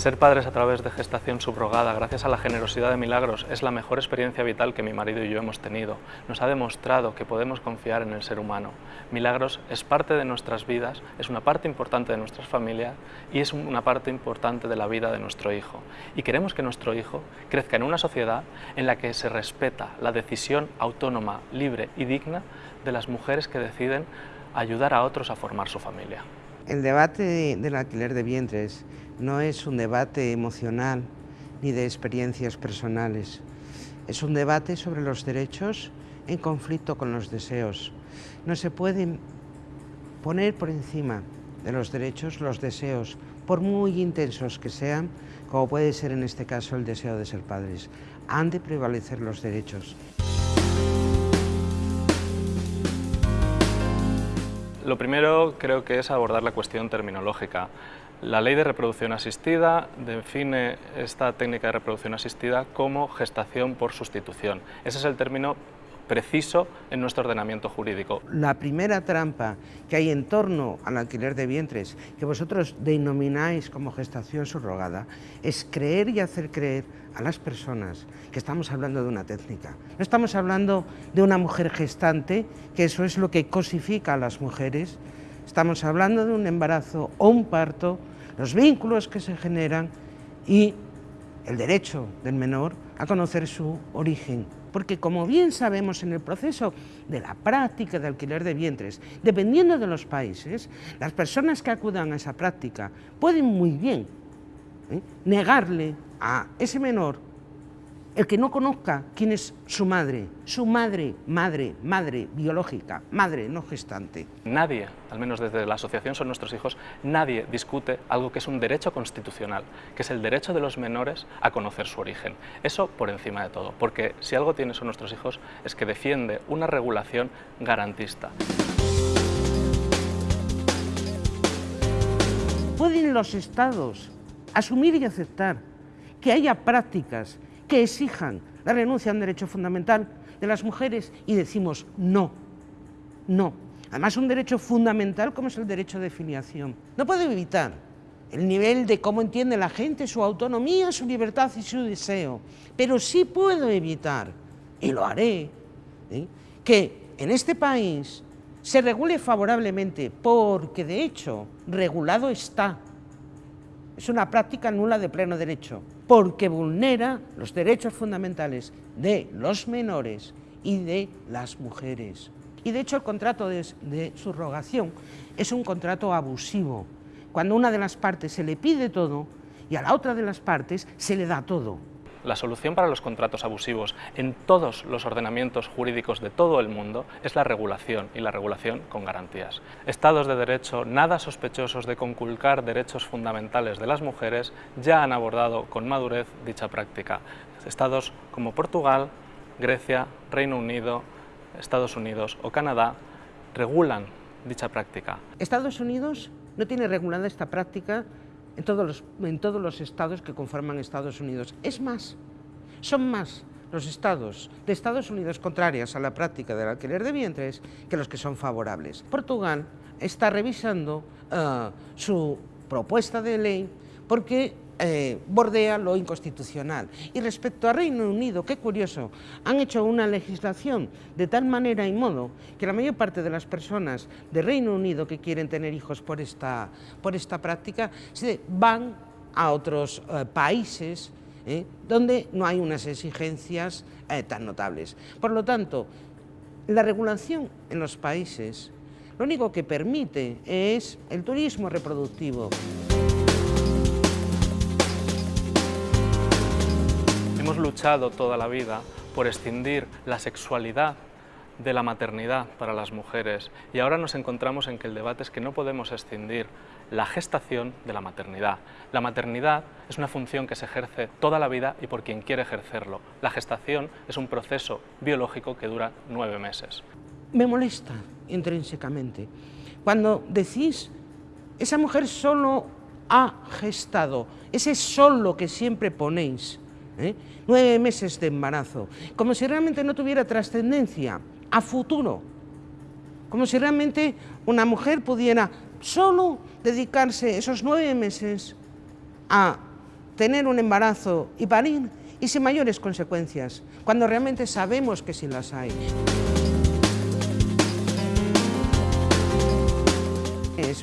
Ser padres a través de gestación subrogada, gracias a la generosidad de Milagros, es la mejor experiencia vital que mi marido y yo hemos tenido. Nos ha demostrado que podemos confiar en el ser humano. Milagros es parte de nuestras vidas, es una parte importante de nuestras familias y es una parte importante de la vida de nuestro hijo. Y queremos que nuestro hijo crezca en una sociedad en la que se respeta la decisión autónoma, libre y digna de las mujeres que deciden ayudar a otros a formar su familia. El debate del alquiler de vientres no es un debate emocional ni de experiencias personales. Es un debate sobre los derechos en conflicto con los deseos. No se pueden poner por encima de los derechos los deseos, por muy intensos que sean, como puede ser en este caso el deseo de ser padres. Han de prevalecer los derechos. Lo primero creo que es abordar la cuestión terminológica. La ley de reproducción asistida define esta técnica de reproducción asistida como gestación por sustitución. Ese es el término preciso en nuestro ordenamiento jurídico. La primera trampa que hay en torno al alquiler de vientres, que vosotros denomináis como gestación subrogada, es creer y hacer creer a las personas que estamos hablando de una técnica. No estamos hablando de una mujer gestante, que eso es lo que cosifica a las mujeres, estamos hablando de un embarazo o un parto, los vínculos que se generan y el derecho del menor a conocer su origen porque como bien sabemos en el proceso de la práctica de alquiler de vientres, dependiendo de los países, las personas que acudan a esa práctica pueden muy bien ¿eh? negarle a ese menor el que no conozca quién es su madre, su madre, madre, madre biológica, madre no gestante. Nadie, al menos desde la asociación Son Nuestros Hijos, nadie discute algo que es un derecho constitucional, que es el derecho de los menores a conocer su origen. Eso por encima de todo, porque si algo tiene Son Nuestros Hijos es que defiende una regulación garantista. ¿Pueden los estados asumir y aceptar que haya prácticas que exijan la renuncia a un derecho fundamental de las mujeres y decimos no, no. Además un derecho fundamental como es el derecho de filiación. No puedo evitar el nivel de cómo entiende la gente su autonomía, su libertad y su deseo, pero sí puedo evitar, y lo haré, que en este país se regule favorablemente, porque de hecho regulado está es una práctica nula de pleno derecho, porque vulnera los derechos fundamentales de los menores y de las mujeres. Y de hecho el contrato de, de subrogación es un contrato abusivo, cuando a una de las partes se le pide todo y a la otra de las partes se le da todo. La solución para los contratos abusivos en todos los ordenamientos jurídicos de todo el mundo es la regulación y la regulación con garantías. Estados de derecho nada sospechosos de conculcar derechos fundamentales de las mujeres ya han abordado con madurez dicha práctica. Estados como Portugal, Grecia, Reino Unido, Estados Unidos o Canadá regulan dicha práctica. Estados Unidos no tiene regulada esta práctica en todos, los, en todos los estados que conforman Estados Unidos. Es más, son más los estados de Estados Unidos contrarias a la práctica del alquiler de vientres que los que son favorables. Portugal está revisando uh, su propuesta de ley porque eh, bordea lo inconstitucional. Y respecto a Reino Unido, qué curioso, han hecho una legislación de tal manera y modo que la mayor parte de las personas de Reino Unido que quieren tener hijos por esta, por esta práctica van a otros eh, países eh, donde no hay unas exigencias tan notables. Por lo tanto, la regulación en los países lo único que permite es el turismo reproductivo. Luchado toda la vida por escindir la sexualidad de la maternidad para las mujeres y ahora nos encontramos en que el debate es que no podemos escindir la gestación de la maternidad. La maternidad es una función que se ejerce toda la vida y por quien quiere ejercerlo. La gestación es un proceso biológico que dura nueve meses. Me molesta intrínsecamente cuando decís esa mujer solo ha gestado, ese solo que siempre ponéis, ¿eh? nueve meses de embarazo, como si realmente no tuviera trascendencia a futuro, como si realmente una mujer pudiera solo dedicarse esos nueve meses a tener un embarazo y parir y sin mayores consecuencias, cuando realmente sabemos que sí las hay.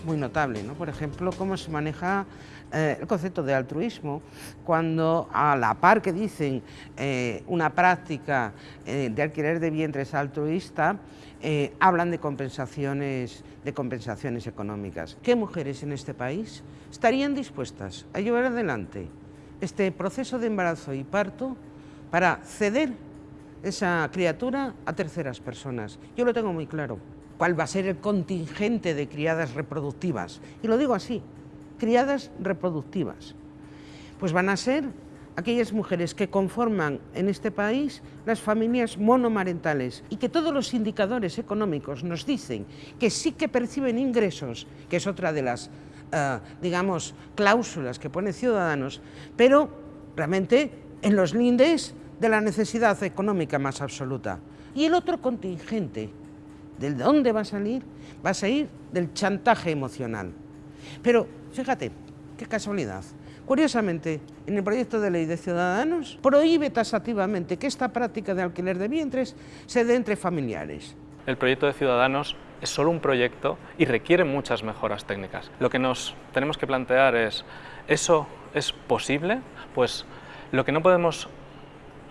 Muy notable, ¿no? por ejemplo, cómo se maneja eh, el concepto de altruismo, cuando a la par que dicen eh, una práctica eh, de alquiler de vientres altruista, hablan de compensaciones, de compensaciones económicas. ¿Qué mujeres en este país estarían dispuestas a llevar adelante este proceso de embarazo y parto para ceder esa criatura a terceras personas? Yo lo tengo muy claro cuál va a ser el contingente de criadas reproductivas. Y lo digo así, criadas reproductivas. Pues van a ser aquellas mujeres que conforman en este país las familias monomarentales y que todos los indicadores económicos nos dicen que sí que perciben ingresos, que es otra de las, uh, digamos, cláusulas que pone Ciudadanos, pero realmente en los lindes de la necesidad económica más absoluta. Y el otro contingente, ¿de dónde va a salir? Va a salir del chantaje emocional. Pero fíjate, qué casualidad. Curiosamente, en el proyecto de ley de Ciudadanos prohíbe tasativamente que esta práctica de alquiler de vientres se dé entre familiares. El proyecto de Ciudadanos es solo un proyecto y requiere muchas mejoras técnicas. Lo que nos tenemos que plantear es, ¿eso es posible? Pues lo que no podemos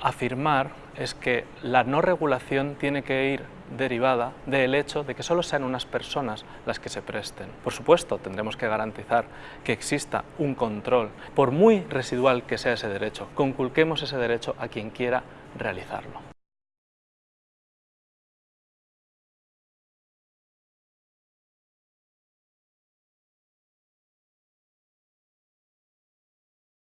afirmar es que la no regulación tiene que ir derivada del hecho de que solo sean unas personas las que se presten. Por supuesto, tendremos que garantizar que exista un control, por muy residual que sea ese derecho, conculquemos ese derecho a quien quiera realizarlo.